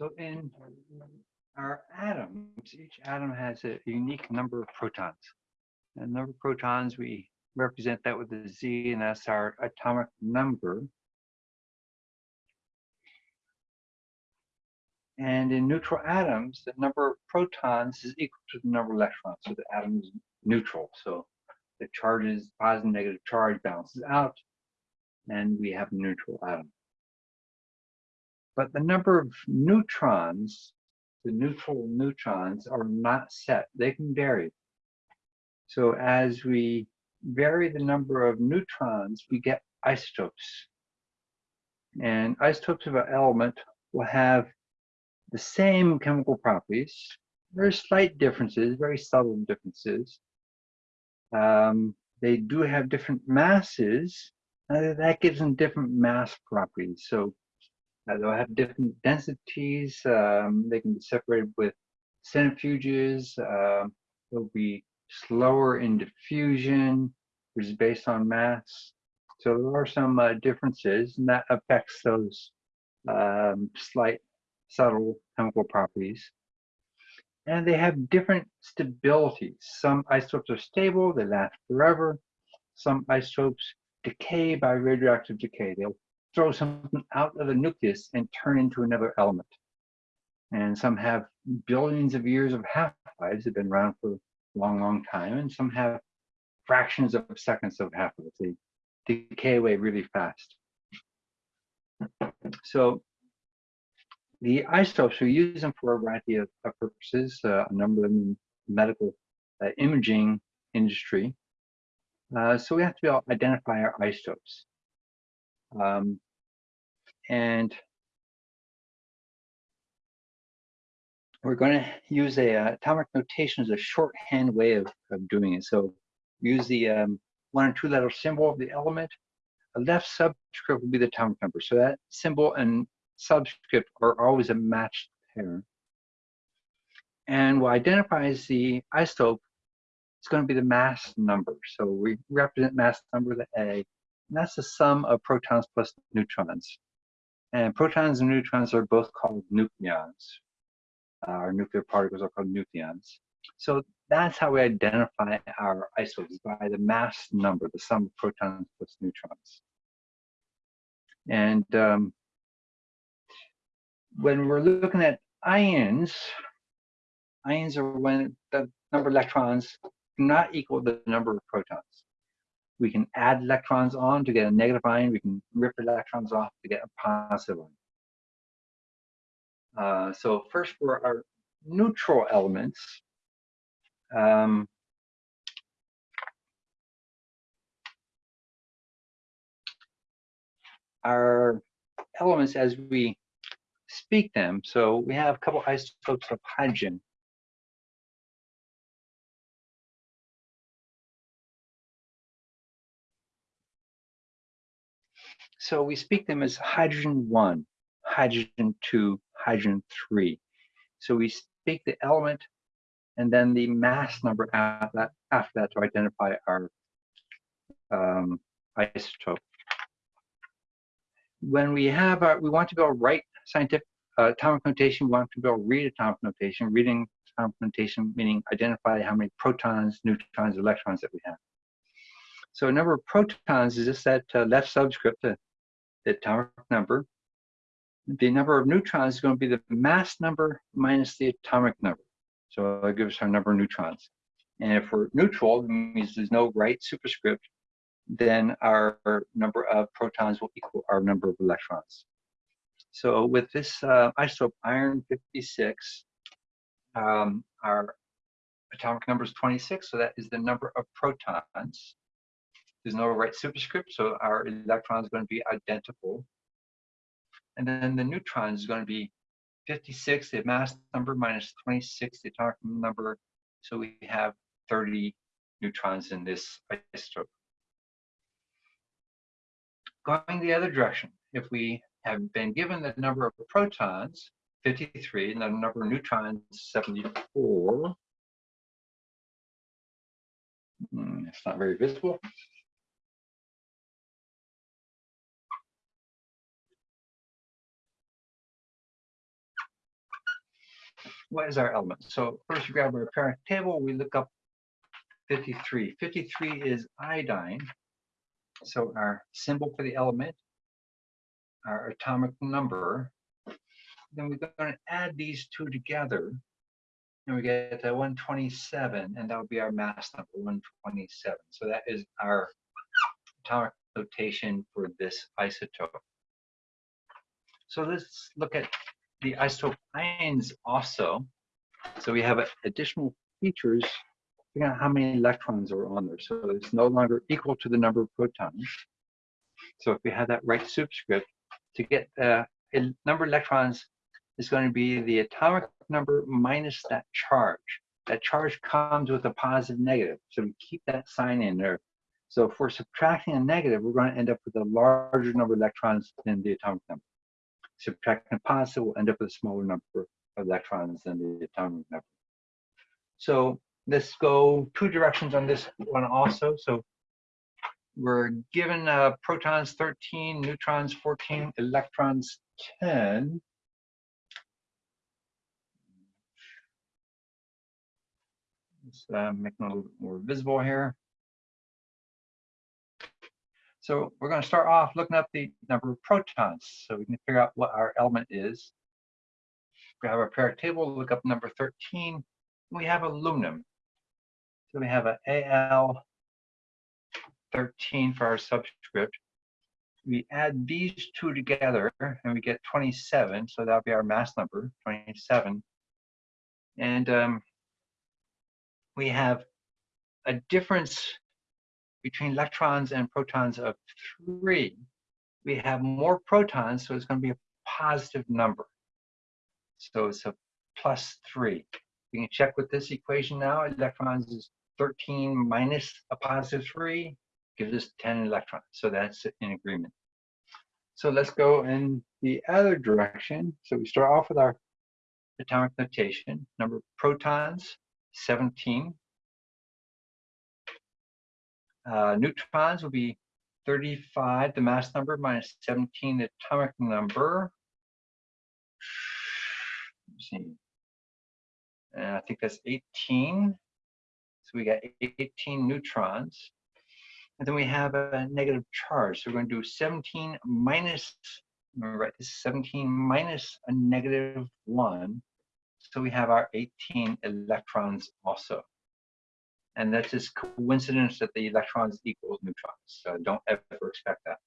So in our atoms, each atom has a unique number of protons. And the number of protons, we represent that with a Z, and that's our atomic number. And in neutral atoms, the number of protons is equal to the number of electrons. So the atom is neutral. So the charges, positive and negative charge balances out, and we have neutral atom. But the number of neutrons, the neutral neutrons, are not set. They can vary. So as we vary the number of neutrons, we get isotopes. And isotopes of an element will have the same chemical properties, very slight differences, very subtle differences. Um, they do have different masses, uh, that gives them different mass properties. So uh, they'll have different densities. Um, they can be separated with centrifuges. Uh, they'll be slower in diffusion, which is based on mass. So there are some uh, differences, and that affects those um, slight, subtle chemical properties. And they have different stabilities. Some isotopes are stable, they last forever. Some isotopes decay by radioactive decay. They'll throw something out of the nucleus and turn into another element. And some have billions of years of half-lives, have been around for a long, long time, and some have fractions of seconds of half-life. They decay away really fast. So the isotopes, we use them for a variety of, of purposes, uh, a number of them in medical uh, imaging industry. Uh, so we have to be able to identify our isotopes. Um, and we're going to use a uh, atomic notation as a shorthand way of, of doing it. So use the um, one and two letter symbol of the element. A left subscript will be the atomic number. So that symbol and subscript are always a matched pair. And what identifies the isotope is going to be the mass number. So we represent mass number, the A, and that's the sum of protons plus neutrons. And protons and neutrons are both called nucleons. Uh, our nuclear particles are called nucleons. So that's how we identify our isotopes, by the mass number, the sum of protons plus neutrons. And um, when we're looking at ions, ions are when the number of electrons do not equal the number of protons. We can add electrons on to get a negative ion. We can rip electrons off to get a positive ion. Uh, so first for our neutral elements, um, our elements as we speak them. So we have a couple isotopes of hydrogen. So we speak them as hydrogen 1, hydrogen 2, hydrogen 3. So we speak the element and then the mass number after that, after that to identify our um, isotope. When we have our, we want to to write scientific uh, atomic notation, we want to to read atomic notation. Reading atomic notation meaning identify how many protons, neutrons, electrons that we have. So a number of protons is just that uh, left subscript, atomic number. The number of neutrons is going to be the mass number minus the atomic number. So it gives us our number of neutrons. And if we're neutral, means there's no right superscript, then our number of protons will equal our number of electrons. So with this uh, isotope iron 56, um, our atomic number is 26, so that is the number of protons. There's no right superscript, so our electron is going to be identical. And then the neutron is going to be 56, the mass number, minus 26, the atomic number. So we have 30 neutrons in this isotope. Going the other direction, if we have been given the number of protons, 53, and the number of neutrons, 74, hmm, it's not very visible. What is our element? So first we grab our periodic table, we look up 53. 53 is iodine. So our symbol for the element, our atomic number, then we're going to add these two together and we get to 127 and that would be our mass number 127 so that is our atomic notation for this isotope so let's look at the isotope ions also so we have additional features figuring out how many electrons are on there so it's no longer equal to the number of protons so if we have that right superscript to get uh, a number of electrons is going to be the atomic number minus that charge. That charge comes with a positive negative, so we keep that sign in there. So if we're subtracting a negative, we're going to end up with a larger number of electrons than the atomic number. Subtracting a positive, we'll end up with a smaller number of electrons than the atomic number. So let's go two directions on this one also. So we're given uh, protons 13, neutrons 14, electrons 10. Let's uh, make it a little bit more visible here. So we're going to start off looking up the number of protons so we can figure out what our element is. Grab our periodic table, look up number 13. We have aluminum. So we have an Al 13 for our subscript. We add these two together and we get 27. So that'll be our mass number, 27. And um, we have a difference between electrons and protons of three. We have more protons, so it's going to be a positive number. So it's a plus three. We can check with this equation now. Electrons is 13 minus a positive three gives us 10 electrons. So that's in agreement. So let's go in the other direction. So we start off with our atomic notation. Number of protons, 17. Uh, neutrons will be 35, the mass number, minus 17, the atomic number. See. And I think that's 18. So we got 18 neutrons. And then we have a negative charge. So we're going to do 17 minus, right, this is 17 minus a negative 1. So we have our 18 electrons also. And that's just coincidence that the electrons equals neutrons. So don't ever expect that.